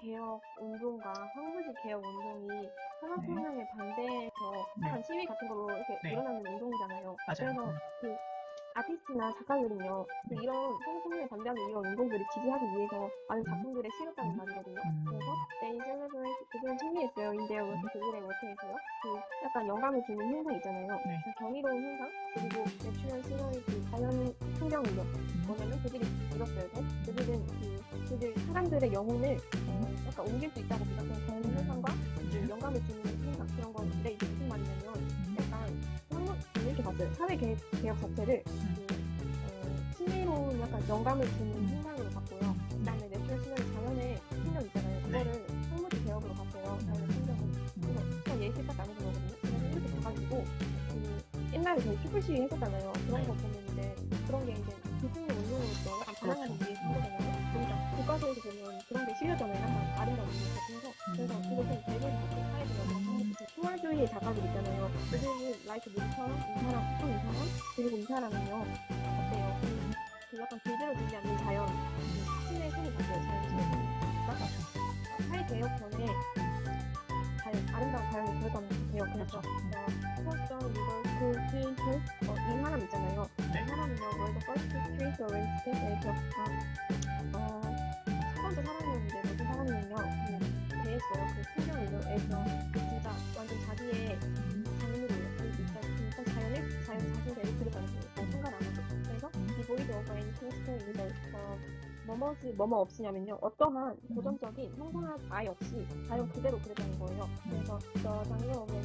개혁 운동과 황무지 개혁 운동이 산업혁명에 반대해서 네. 한 시위 같은 걸로 이렇게 네. 일어나는 운동이잖아요. 맞아요. 그래서 그 아티스트나 작가들은요, 그 네. 이런 산업혁명에 반대하는 이런 운동들을 지지하기 위해서 많은 작품들을 실었다는 말이거든요. 음. 그래서 they celebrate 그들은 승리했어요. their work 그들의 work에서요. 그 약간 영감을 주는 현상 있잖아요. 네. 그 정의로운 현상 그리고 natural scenery 그 자연 풍경이요. 사람들의 영혼을 어, 약간 옮길 수 있다고 믿었던 자연 현상과 그 영감을 주는 현상 그런 건데 이게 무슨 말이냐면 약간 이렇게 봤어요. 사회 개혁, 개혁 자체를 그, 어, 신비로운 약간 영감을 주는 현상으로 봤고요. 그다음에 natural scenery 자연의 풍경 있잖아요. 그거를 황무지 개혁으로 봤어요. 자연의 풍경을. 그래서 그냥 예시 딱 나눠준 거거든요. 그래서 이렇게 봐가지고 그 옛날에 저희 촛불 시위 했었잖아요. 그런 거 보면 이제 그런 게 이제 기승의 운동으로서 약간 반항하는 위 투월주의 작가들 있잖아요. 그들은 라이트 누구처럼 이 사람, 또이 사람, 그리고 이 사람은요. 어때요? 그, 그 약간 길들여지지 않는 자연, 그 신의 손이 바뀌어요. 자연 신의 손이. 그러니까 사회 전에 자연, 아름다운 자연이 들어가는 개혁. 그래서 포스터 리버스 트레이스 어, 이 사람 있잖아요. 네. 이 사람은요, 월드 퍼스트 트레이스 어렌지 스테이트에서 어, 첫 번째 사람이었는데 무슨 사람이었냐? 그 대했어요. 그 풍경에서 오버 앤 킹스톤 이걸 어, 뭐뭐지 뭐뭐 없이냐면요. 어떠한 고정적인 형상학 아예 없이 자연 그대로 그렸다는 거예요. 그래서 저 장르 오면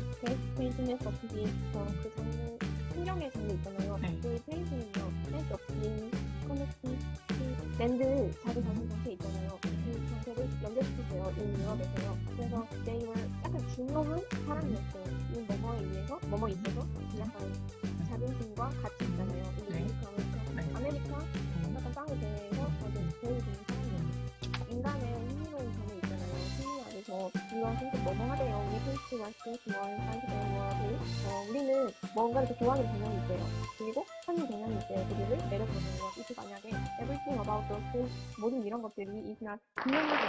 페인팅에서 없이 어, 그 장르 풍경의 장르 있잖아요. 네. 그 페인팅은요. 센스 없이 커넥팅 그 랜드 자기 자신 자체 있잖아요. 그 정체를 연결시키세요. 이 유럽에서요. 그래서 they were 약간 중요한 사람이었어요. 이 뭐뭐에 의해서 뭐뭐 있어서 약간 자존심과 가치 있잖아요. 아메리카 약간 땅에 대해서 아주 보여주는 사람이에요. 인간의 흥미로운 점이 있잖아요. 심리 안에서 이런 생각 뭐뭐 하대요. 우리 페이스가 스테이트 원, 사이드 원을 어, 우리는 뭔가를 더 좋아하는 경향이 있대요. 그리고 하는 경향이 있대요. 그들을 내려보내요. 이게 만약에 everything about those things 모든 이런 것들이 is not 분명하게